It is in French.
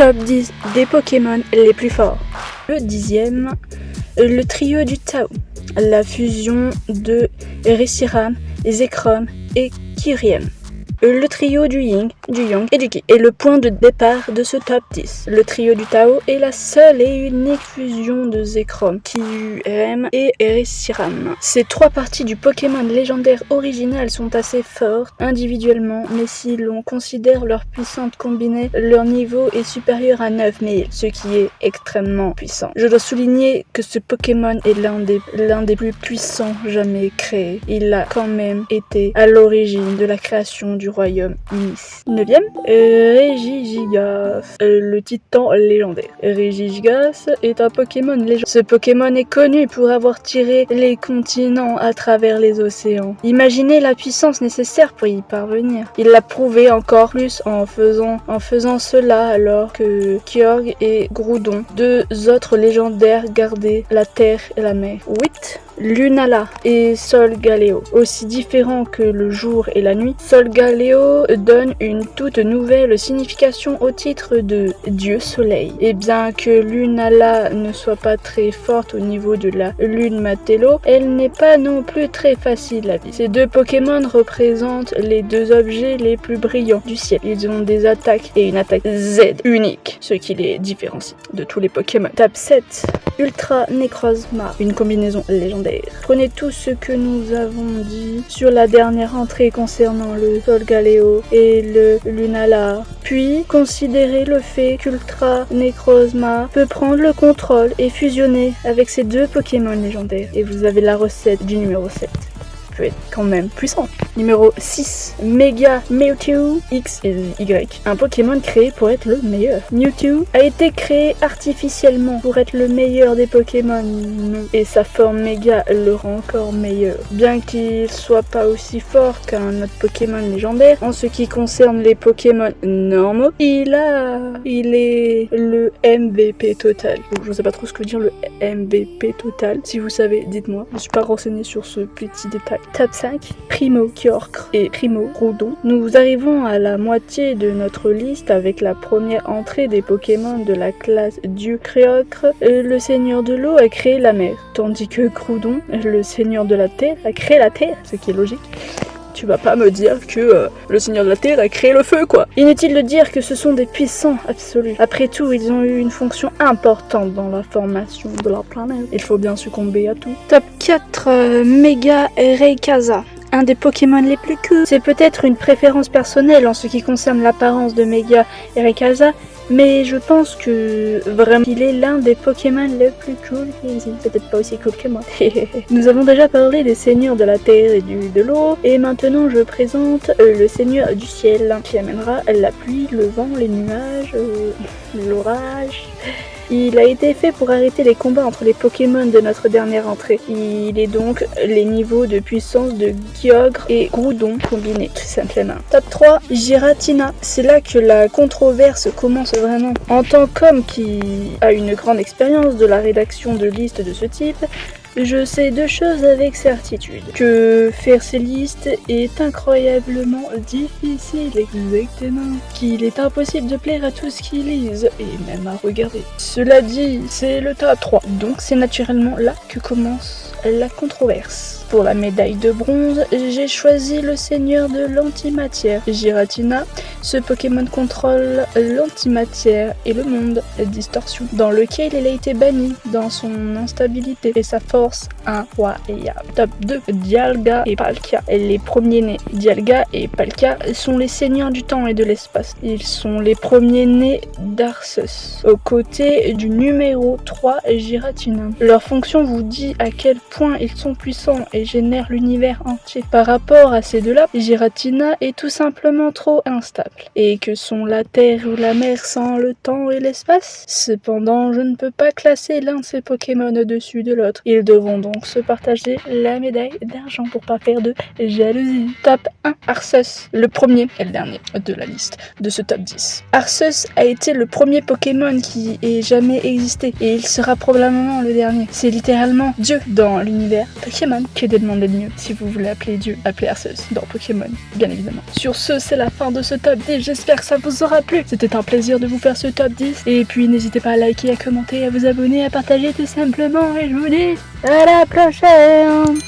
top 10 des Pokémon les plus forts. Le dixième, le trio du Tao, la fusion de Reshiram, Zekrom et Kyurem le trio du Ying, du Yang et du Qi est le point de départ de ce top 10. Le trio du Tao est la seule et unique fusion de Zekrom, Kyurem et Reshiram. Ces trois parties du Pokémon légendaire original sont assez fortes individuellement, mais si l'on considère leur puissance combinée, leur niveau est supérieur à 9000, ce qui est extrêmement puissant. Je dois souligner que ce Pokémon est l'un des, l'un des plus puissants jamais créés. Il a quand même été à l'origine de la création du royaume Unis. 9ème, Regigigas, le titan légendaire. Regigigas est un Pokémon légendaire. Ce Pokémon est connu pour avoir tiré les continents à travers les océans. Imaginez la puissance nécessaire pour y parvenir. Il l'a prouvé encore plus en faisant, en faisant cela alors que Kyorg et Groudon, deux autres légendaires, gardaient la terre et la mer. 8. Lunala et Sol Galeo. Aussi différents que le jour et la nuit, Sol Galeo donne une toute nouvelle signification au titre de Dieu Soleil. Et bien que Lunala ne soit pas très forte au niveau de la lune Matello, elle n'est pas non plus très facile à vivre. Ces deux Pokémon représentent les deux objets les plus brillants du ciel. Ils ont des attaques et une attaque Z unique, ce qui les différencie de tous les Pokémon. Tape 7. Ultra Necrozma, une combinaison légendaire. Prenez tout ce que nous avons dit sur la dernière entrée concernant le Solgaleo et le Lunala, puis considérez le fait qu'Ultra Necrozma peut prendre le contrôle et fusionner avec ces deux Pokémon légendaires. Et vous avez la recette du numéro 7 être quand même puissant. Numéro 6, Mega Mewtwo X et Y. Un Pokémon créé pour être le meilleur. Mewtwo a été créé artificiellement pour être le meilleur des Pokémon et sa forme Mega le rend encore meilleur. Bien qu'il soit pas aussi fort qu'un autre Pokémon légendaire, en ce qui concerne les Pokémon normaux, il a... il est le MVP total. Je ne sais pas trop ce que veut dire le MVP total. Si vous savez, dites-moi. Je suis pas renseigné sur ce petit détail. Top 5, Primo et Primo Groudon. Nous arrivons à la moitié de notre liste avec la première entrée des Pokémon de la classe Dieu Créocre. Le seigneur de l'eau a créé la mer, tandis que Groudon, le seigneur de la terre, a créé la terre, ce qui est logique tu vas pas me dire que euh, le Seigneur de la Terre a créé le feu, quoi. Inutile de dire que ce sont des puissants absolus. Après tout, ils ont eu une fonction importante dans la formation de la planète. Il faut bien succomber à tout. Top 4, euh, Mega Raykaza un des Pokémon les plus cool. C'est peut-être une préférence personnelle en ce qui concerne l'apparence de Mega Raykaza, mais je pense que vraiment il est l'un des Pokémon les plus cool. Peut-être pas aussi cool que moi. Nous avons déjà parlé des seigneurs de la terre et du, de l'eau. Et maintenant je présente euh, le seigneur du ciel qui amènera la pluie, le vent, les nuages, euh, l'orage. Il a été fait pour arrêter les combats entre les Pokémon de notre dernière entrée. Il est donc les niveaux de puissance de Kyogre et Groudon combinés, tout simplement. Top 3, Giratina. C'est là que la controverse commence vraiment. En tant qu'homme qui a une grande expérience de la rédaction de listes de ce type, je sais deux choses avec certitude. Que faire ces listes est incroyablement difficile, exactement. Qu'il est impossible de plaire à tous qui lisent, et même à regarder. Cela dit, c'est le top 3. Donc c'est naturellement là que commence la controverse. Pour la médaille de bronze, j'ai choisi le seigneur de l'antimatière, Giratina. Ce Pokémon contrôle l'antimatière et le monde distorsion, dans lequel il a été banni dans son instabilité et sa force incroyable. Top 2, Dialga et Palkia. Les premiers-nés, Dialga et Palkia, sont les seigneurs du temps et de l'espace. Ils sont les premiers-nés d'Arceus, aux côtés du numéro 3, Giratina. Leur fonction vous dit à quel point ils sont puissants et génère l'univers entier. Par rapport à ces deux-là, Giratina est tout simplement trop instable. Et que sont la Terre ou la mer sans le temps et l'espace? Cependant, je ne peux pas classer l'un de ces Pokémon au-dessus de l'autre. Ils devront donc se partager la médaille d'argent pour pas faire de jalousie. Top 1, Arceus, le premier et le dernier de la liste de ce top 10. Arceus a été le premier Pokémon qui ait jamais existé et il sera probablement le dernier. C'est littéralement Dieu dans l'univers Pokémon. Que de demander de mieux Si vous voulez appeler Dieu, appelez Arceus dans Pokémon, bien évidemment. Sur ce, c'est la fin de ce top 10. J'espère que ça vous aura plu. C'était un plaisir de vous faire ce top 10. Et puis n'hésitez pas à liker, à commenter, à vous abonner, à partager tout simplement. Et je vous dis à la prochaine